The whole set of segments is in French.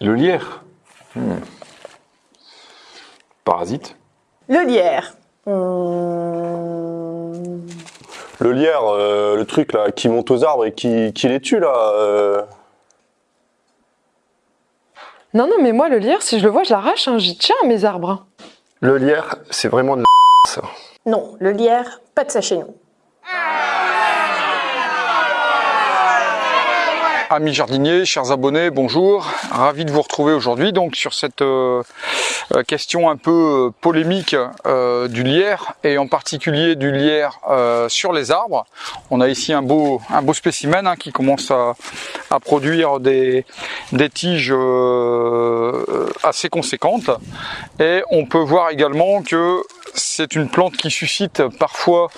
Le lierre. Hmm. Parasite. Le lierre. Le lierre, euh, le truc là, qui monte aux arbres et qui, qui les tue là. euh. Non, non, mais moi, le lierre, si je le vois, je l'arrache, hein, j'y tiens à mes arbres. hein. Le lierre, c'est vraiment de la ça. Non, le lierre, pas de ça chez nous. Amis jardiniers, chers abonnés, bonjour. Ravi de vous retrouver aujourd'hui donc sur cette euh, euh, question un peu euh, polémique du lierre et en particulier du lierre sur les arbres. On a ici un beau un beau spécimen hein, qui commence à, à produire des, des tiges assez conséquentes et on peut voir également que c'est une plante qui suscite parfois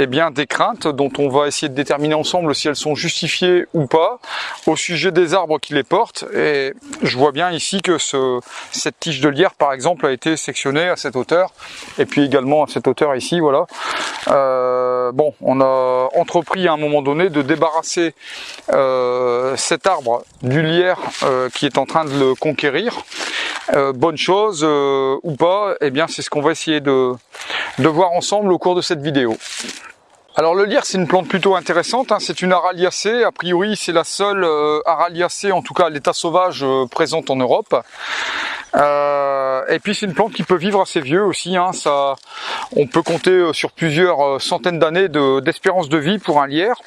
eh bien, des craintes dont on va essayer de déterminer ensemble si elles sont justifiées ou pas au sujet des arbres qui les portent. Et je vois bien ici que ce, cette tige de lierre, par exemple, a été sectionnée à cette hauteur et puis également à cette hauteur ici, voilà. Euh, bon, on a entrepris à un moment donné de débarrasser euh, cet arbre du lierre euh, qui est en train de le conquérir. Euh, bonne chose euh, ou pas, eh bien, c'est ce qu'on va essayer de, de voir ensemble au cours de cette vidéo. Alors le lierre c'est une plante plutôt intéressante, hein. c'est une araliacée, a priori c'est la seule euh, araliacée en tout cas l'état sauvage euh, présente en Europe. Euh, et puis c'est une plante qui peut vivre assez vieux aussi, hein. On peut compter sur plusieurs centaines d'années de- d'espérance de, vie pour un lierre.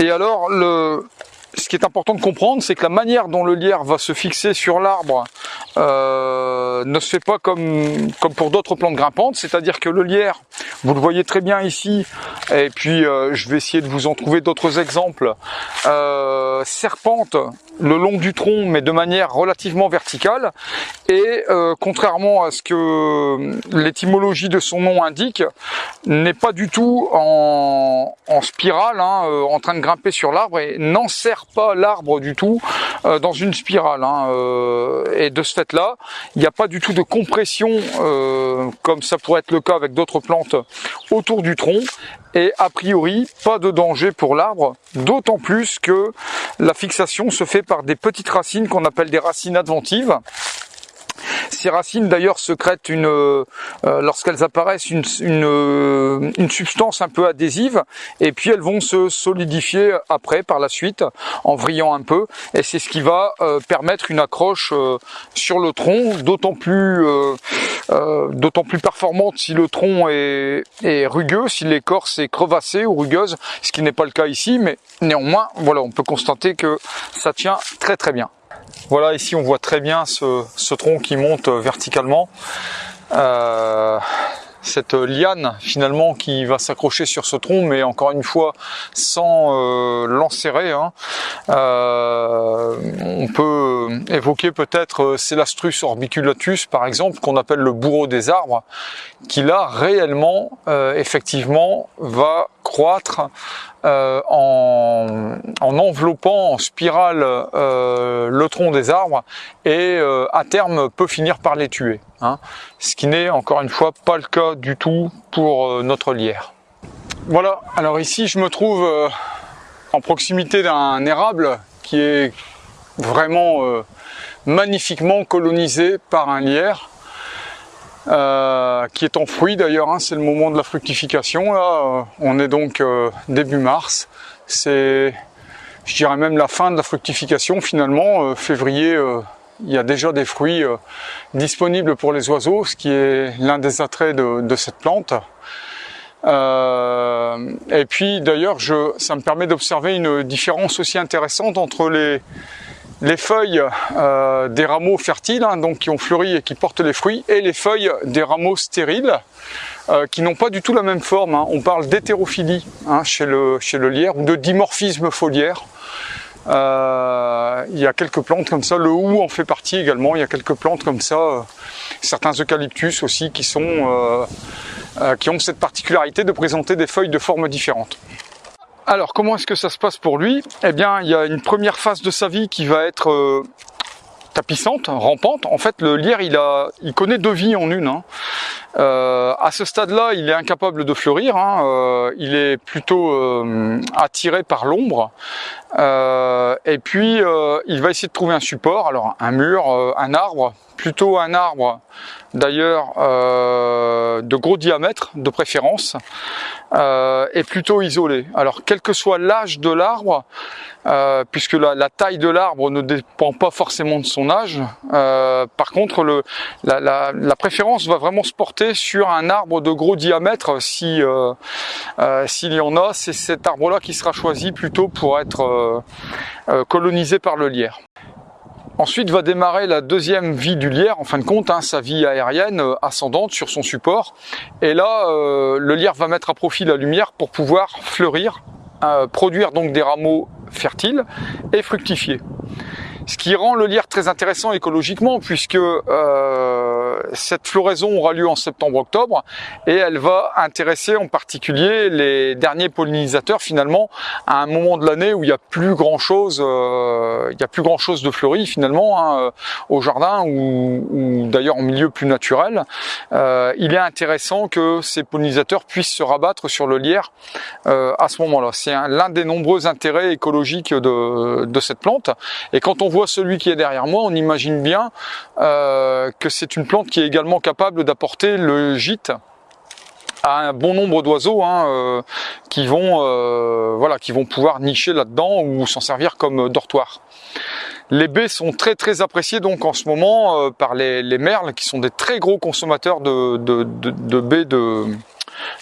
Et alors ce qui est important de comprendre, c'est que la manière dont le lierre va se fixer sur l'arbre ne se fait pas comme, comme pour d'autres plantes grimpantes, c'est-à-dire que le lierre, vous le voyez très bien ici, et puis euh, je vais essayer de vous en trouver d'autres exemples, euh, serpente le long du tronc, mais de manière relativement verticale, et euh, contrairement à ce que l'étymologie de son nom indique, n'est pas du tout en, spirale, hein, euh, en train de grimper sur l'arbre, et n'enserre pas l'arbre du tout euh, dans une spirale. hein, euh, et de ce fait-là, il n'y a pas du tout de compression, euh, comme ça pourrait être le cas avec d'autres plantes, autour du tronc. Et a priori, pas de danger pour l'arbre, d'autant plus que la fixation se fait par des petites racines qu'on appelle des racines adventives. Ces racines d'ailleurs secrètent une, euh, lorsqu'elles apparaissent, une, une, euh, une substance un peu adhésive, et puis elles vont se solidifier après par la suite en vrillant un peu, et c'est ce qui va euh, permettre une accroche euh, sur le tronc, d'autant plus, euh, euh, d'autant plus performante si le tronc est, est rugueux, si l'écorce est crevassée ou rugueuse, ce qui n'est pas le cas ici, mais néanmoins, voilà, on peut constater que ça tient très très bien. Voilà, ici on voit très bien ce, tronc qui monte euh, verticalement. Euh, cette liane finalement qui va s'accrocher sur ce tronc, mais encore une fois sans euh, l'enserrer. hein. Euh, on peut évoquer peut-être Celastrus orbiculatus par exemple, qu'on appelle le bourreau des arbres, qui là réellement, effectivement, va euh, en, en enveloppant en spirale euh, le tronc des arbres et euh, à terme peut finir par les tuer. hein. Ce qui n'est encore une fois pas le cas du tout pour notre lierre. Voilà, alors ici je me trouve en proximité d'un érable qui est vraiment magnifiquement colonisé par un lierre. Euh, qui est en fruit d'ailleurs, hein, c'est le moment de la fructification. Là, Euh, on est donc euh, début mars. C'est, je dirais même la fin de la fructification finalement. Février, il y a déjà des fruits disponibles pour les oiseaux, ce qui est l'un des attraits de, cette plante. Et puis d'ailleurs, ça me permet d'observer une différence aussi intéressante entre les, les feuilles euh, des rameaux fertiles, hein, donc qui ont fleuri et qui portent les fruits, et les feuilles des rameaux stériles, euh, qui n'ont pas du tout la même forme. hein. On parle d'hétérophilie hein, chez, le, lierre ou de dimorphisme foliaire. Euh, il y a quelques plantes comme ça, le hou en fait partie également. Il y a quelques plantes comme ça, certains eucalyptus aussi qui qui ont cette particularité de présenter des feuilles de formes différentes. Alors, comment est-ce que ça se passe pour lui? Eh bien, il y a une première phase de sa vie qui va être euh, tapissante, rampante. En fait, le lierre, il, a, il connaît deux vies en une. hein. Euh, à ce stade-là, il est incapable de fleurir. hein, euh, il est plutôt euh, attiré par l'ombre. Euh, et puis, euh, il va essayer de trouver un support. Alors, un mur, euh, un arbre, plutôt un arbre d'ailleurs de gros diamètre de préférence et plutôt isolé. Alors quel que soit l'âge de l'arbre, puisque la, taille de l'arbre ne dépend pas forcément de son âge, par contre le, la, la- la préférence va vraiment se porter sur un arbre de gros diamètre si euh, euh, s'il y en a, c'est cet arbre-là qui sera choisi plutôt pour être euh, colonisé par le lierre. Ensuite va démarrer la deuxième vie du lierre, en fin de compte, hein, sa vie aérienne ascendante sur son support. Et là, le lierre va mettre à profit la lumière pour pouvoir fleurir, produire donc des rameaux fertiles et fructifier. Ce qui rend le lierre très intéressant écologiquement puisque cette floraison aura lieu en septembre-octobre et elle va intéresser en particulier les derniers pollinisateurs finalement à un moment de l'année où il y a plus grand chose, il y a plus grand chose de fleuri finalement hein, euh, au jardin ou, d'ailleurs en milieu plus naturel. Euh, il est intéressant que ces pollinisateurs puissent se rabattre sur le lierre euh, à ce moment-là. C'est un- l'un des nombreux intérêts écologiques de, de cette plante. Et quand on voit celui qui est derrière moi, on imagine bien euh, que c'est une plante qui est également capable d'apporter le gîte à un bon nombre d'oiseaux hein, euh, qui vont euh, qui vont pouvoir nicher là-dedans ou s'en servir comme dortoir. Les baies sont très très appréciées donc en ce moment euh, par les, les merles qui sont des très gros consommateurs de baies de,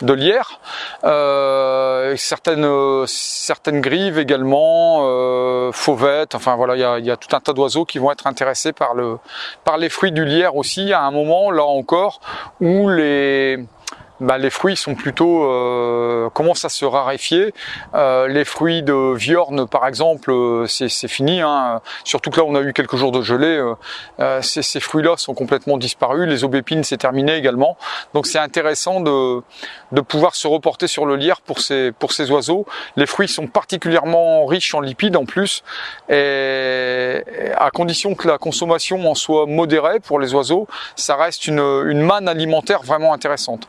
de lierre. Euh, certaines, grives également, euh, fauvettes, enfin voilà, il y a, il y a tout un tas d'oiseaux qui vont être intéressés par, le, par les fruits du lierre aussi à un moment, là encore, où les, bah, les fruits sont plutôt euh, commencent à se raréfier. Euh, les fruits de viorne, par exemple, euh, c'est fini. Hein. Surtout que là, on a eu quelques jours de gelée. euh, euh, ces, ces fruits-là sont complètement disparus. Les aubépines, c'est terminé également. Donc, c'est intéressant de, de pouvoir se reporter sur le lierre pour ces pour ces oiseaux. Les fruits sont particulièrement riches en lipides en plus, et à condition que la consommation en soit modérée pour les oiseaux, ça reste une, une manne alimentaire vraiment intéressante.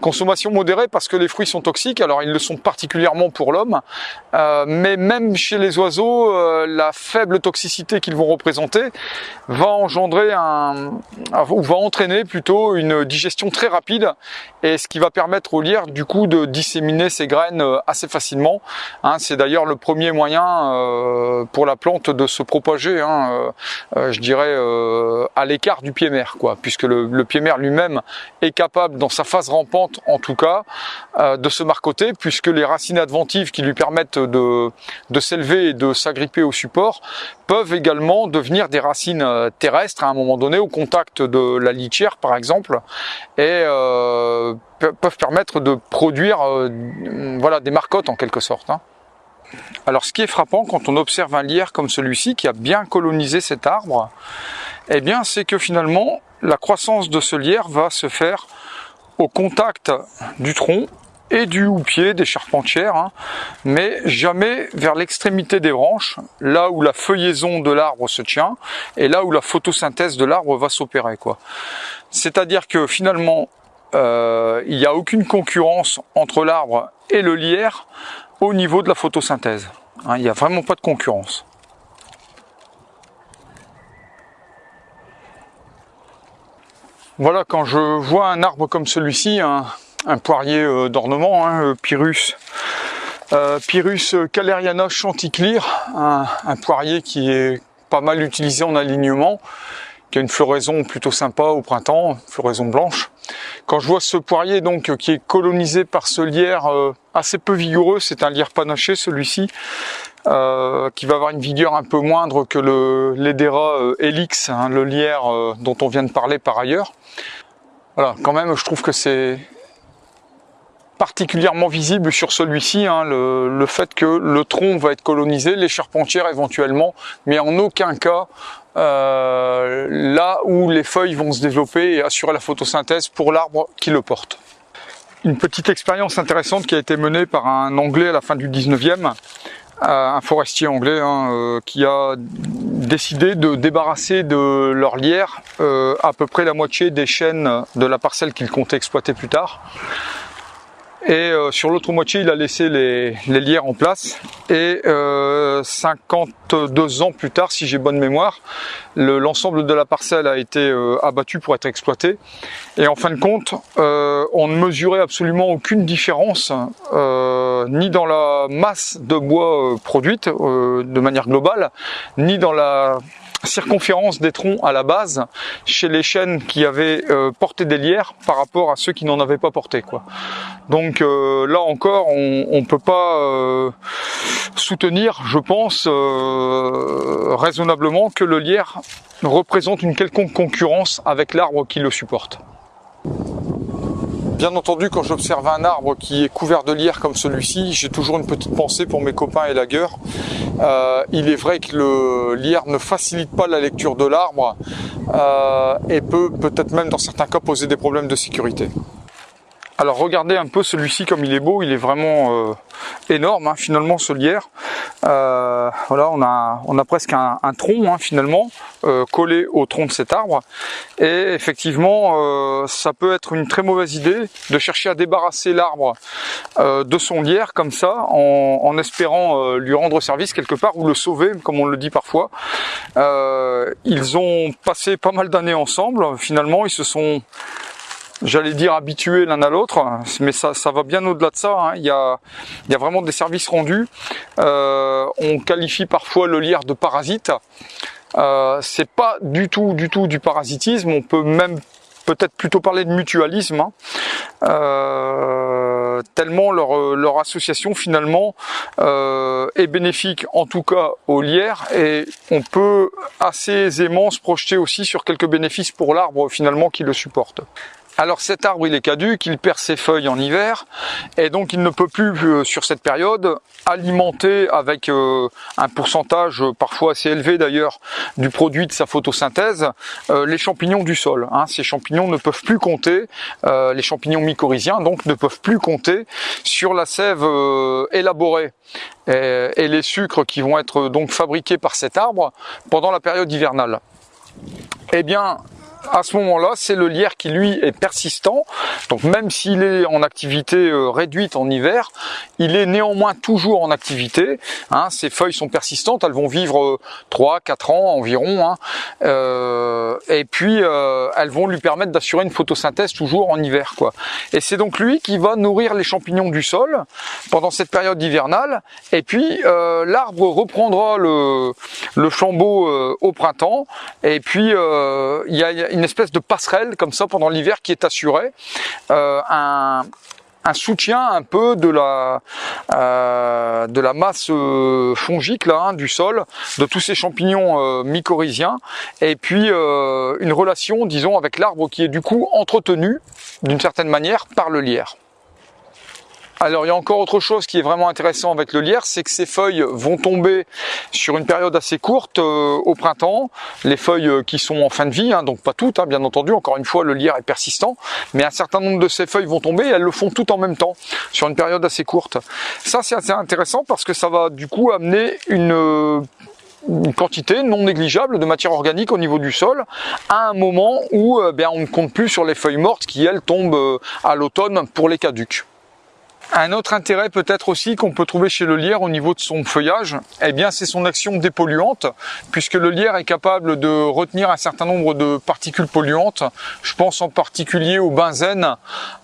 Consommation modérée parce que les fruits sont toxiques, alors ils le sont particulièrement pour l'homme, euh, mais même chez les oiseaux, euh, la faible toxicité qu'ils vont représenter va engendrer un, ou va entraîner plutôt une digestion très rapide, et ce qui va permettre au lierre du coup de disséminer ses graines euh, assez facilement. Hein, C'est d'ailleurs le premier moyen euh, pour la plante de se propager, hein, euh, euh, je dirais à l'écart du pied mère, quoi, puisque le, le pied mère lui-même est capable, dans sa phase rampante en tout cas, euh, de se marcoter, puisque les racines adventives qui lui permettent de, s'élever et de s'agripper au support peuvent également devenir des racines euh, terrestres à un moment donné, au contact de la litière par exemple, et euh, pe- peuvent permettre de produire voilà, des marcottes en quelque sorte. hein. Alors ce qui est frappant quand on observe un lierre comme celui-ci qui a bien colonisé cet arbre, eh bien c'est que finalement la croissance de ce lierre va se faire au contact du tronc et du houppier des charpentières, hein, mais jamais vers l'extrémité des branches, là où la feuillaison de l'arbre se tient et là où la photosynthèse de l'arbre va s'opérer. C'est-à-dire que finalement, euh, il n'y a aucune concurrence entre l'arbre et le lierre au niveau de la photosynthèse. Hein, il n'y a vraiment pas de concurrence. Voilà, quand je vois un arbre comme celui-ci, un, poirier euh, d'ornement, hein, euh, Pyrrhus, euh, caleriana chanticleer, un, poirier qui est pas mal utilisé en alignement, qui a une floraison plutôt sympa au printemps, floraison blanche. Quand je vois ce poirier donc qui est colonisé par ce lierre assez peu vigoureux, c'est un lierre panaché celui-ci, euh, qui va avoir une vigueur un peu moindre que le l'Edera euh, helix, hein, le lierre euh, dont on vient de parler par ailleurs. Voilà, quand même, je trouve que c'est particulièrement visible sur celui-ci, hein, le, le fait que le tronc va être colonisé, les charpentières éventuellement, mais en aucun cas euh, là où les feuilles vont se développer et assurer la photosynthèse pour l'arbre qui le porte. Une petite expérience intéressante qui a été menée par un Anglais à la fin du 19e, euh, un forestier anglais hein, euh, qui a décidé de débarrasser de leur lierre euh, à peu près la moitié des chaînes de la parcelle qu'ils comptaient exploiter plus tard. Et euh, sur l'autre moitié, il a laissé les, les lierres en place. Et euh, 52 ans plus tard, si j'ai bonne mémoire, le- l'ensemble de la parcelle a été euh, abattu pour être exploité. Et en fin de compte, euh, on ne mesurait absolument aucune différence, euh, ni dans la masse de bois euh, produite de manière globale, ni dans la circonférence des troncs à la base chez les chênes qui avaient euh, porté des lierres par rapport à ceux qui n'en avaient pas porté. Quoi. Donc euh, là encore, on peut pas euh, soutenir, je pense, raisonnablement que le lierre représente une quelconque concurrence avec l'arbre qui le supporte. Bien entendu, quand j'observe un arbre qui est couvert de lierre comme celui-ci, j'ai toujours une petite pensée pour mes copains élagueurs. Euh, il est vrai que le lierre ne facilite pas la lecture de l'arbre euh, et peut peut-être même dans certains cas poser des problèmes de sécurité. Alors regardez un peu celui-ci comme il est beau, il est vraiment euh, énorme hein, finalement ce lierre. Euh, voilà, on a, on a presque un, tronc hein, finalement euh, collé au tronc de cet arbre. Et effectivement, ça peut être une très mauvaise idée de chercher à débarrasser l'arbre de son lierre comme ça, en, espérant lui rendre service quelque part ou le sauver, comme on le dit parfois. Ils ont passé pas mal d'années ensemble. Finalement, ils se sont j'allais dire habitués l'un à l'autre, mais ça, ça va bien au-delà de ça. hein. Il, y a, il y a vraiment des services rendus. Euh, on qualifie parfois le lierre de parasite. Euh, c'est pas du tout, du tout du parasitisme. On peut même peut-être plutôt parler de mutualisme. hein. Euh, tellement leur, leur association finalement euh, est bénéfique en tout cas au lierre et on peut assez aisément se projeter aussi sur quelques bénéfices pour l'arbre finalement qui le supporte. Alors cet arbre il est caduque, il perd ses feuilles en hiver et donc il ne peut plus euh, sur cette période alimenter avec euh, un pourcentage euh, parfois assez élevé d'ailleurs du produit de sa photosynthèse les champignons du sol. hein. Ces champignons ne peuvent plus compter, les champignons mycorhiziens donc ne peuvent plus compter sur la sève élaborée et, et les sucres qui vont être donc fabriqués par cet arbre pendant la période hivernale. Eh bien, à ce moment-là, c'est le lierre qui lui est persistant. Donc même s'il est en activité euh, réduite en hiver, il est néanmoins toujours en activité. Hein, ses feuilles sont persistantes, elles vont vivre 3-4 ans environ. hein. Euh, et puis euh, elles vont lui permettre d'assurer une photosynthèse toujours en hiver. quoi. Et c'est donc lui qui va nourrir les champignons du sol pendant cette période hivernale. Et puis euh, l'arbre reprendra le, le flambeau euh, au printemps. Et puis euh, il y a y a une espèce de passerelle comme ça pendant l'hiver qui est assurée. Euh, un, soutien un peu de la euh, masse euh, fongique là hein, du sol, de tous ces champignons mycorhiziens, et puis une relation, disons, avec l'arbre qui est du coup entretenu d'une certaine manière par le lierre. Alors il y a encore autre chose qui est vraiment intéressant avec le lierre, c'est que ces feuilles vont tomber sur une période assez courte euh, au printemps, les feuilles euh, qui sont en fin de vie, hein, donc pas toutes hein, bien entendu, encore une fois le lierre est persistant, mais un certain nombre de ces feuilles vont tomber et elles le font toutes en même temps, sur une période assez courte. Ça c'est assez intéressant parce que ça va du coup amener une... euh, quantité non négligeable de matière organique au niveau du sol à un moment où ben, on ne compte plus sur les feuilles mortes qui elles tombent à l'automne pour les caducs. Un autre intérêt peut-être aussi qu'on peut trouver chez le lierre au niveau de son feuillage, eh bien c'est son action dépolluante, puisque le lierre est capable de retenir un certain nombre de particules polluantes. Je pense en particulier au benzène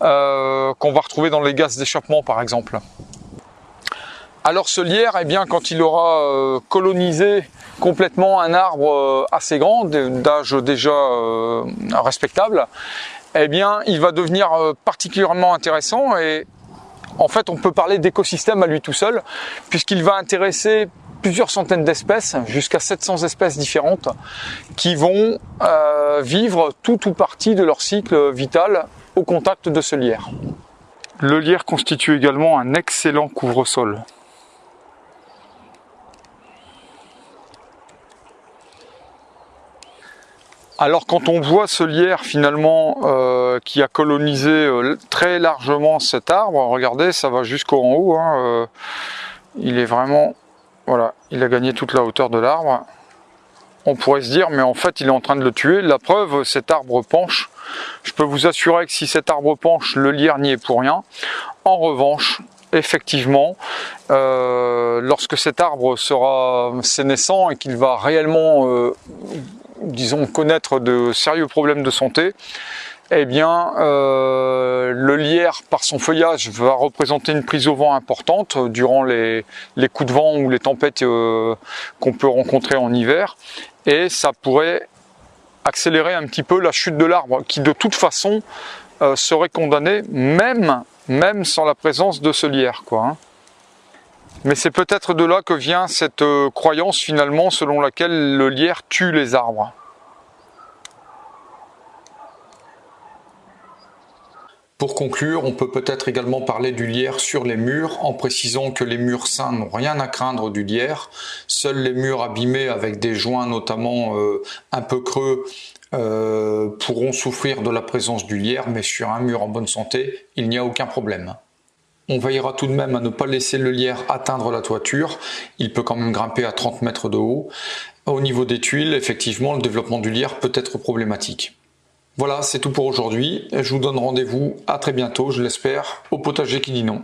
euh, qu'on va retrouver dans les gaz d'échappement par exemple. Alors ce lierre, eh bien, quand il aura euh, colonisé complètement un arbre euh, assez grand, d'âge déjà respectable, eh bien, il va devenir particulièrement intéressant et en fait, on peut parler d'écosystème à lui tout seul, puisqu'il va intéresser plusieurs centaines d'espèces, jusqu'à 700 espèces différentes, qui vont euh, vivre tout ou partie de leur cycle vital au contact de ce lierre. Le lierre constitue également un excellent couvre-sol. Alors quand on voit ce lierre finalement euh, qui a colonisé euh, très largement cet arbre, regardez, ça va jusqu'en haut. hein, euh, il est vraiment, voilà, il a gagné toute la hauteur de l'arbre. on pourrait se dire, mais en fait, il est en train de le tuer. La preuve, cet arbre penche. Je peux vous assurer que si cet arbre penche, le lierre n'y est pour rien. En revanche, effectivement, lorsque cet arbre sera sénescent et qu'il va réellement, disons, connaître de sérieux problèmes de santé, eh bien, euh, le lierre, par son feuillage, va représenter une prise au vent importante durant les, les coups de vent ou les tempêtes euh, qu'on peut rencontrer en hiver. Et ça pourrait accélérer un petit peu la chute de l'arbre, qui de toute façon euh, serait condamné, même, même sans la présence de ce lierre. Quoi, hein. Mais c'est peut-être de là que vient cette euh, croyance finalement selon laquelle le lierre tue les arbres. Pour conclure, on peut peut-être également parler du lierre sur les murs en précisant que les murs sains n'ont rien à craindre du lierre. Seuls les murs abîmés avec des joints notamment euh, un peu creux euh, pourront souffrir de la présence du lierre, mais sur un mur en bonne santé, il n'y a aucun problème. On veillera tout de même à ne pas laisser le lierre atteindre la toiture, il peut quand même grimper à 30 mètres de haut. Au niveau des tuiles, effectivement, le développement du lierre peut être problématique. Voilà, c'est tout pour aujourd'hui. Je vous donne rendez-vous à très bientôt, je l'espère, au potager qui dit non.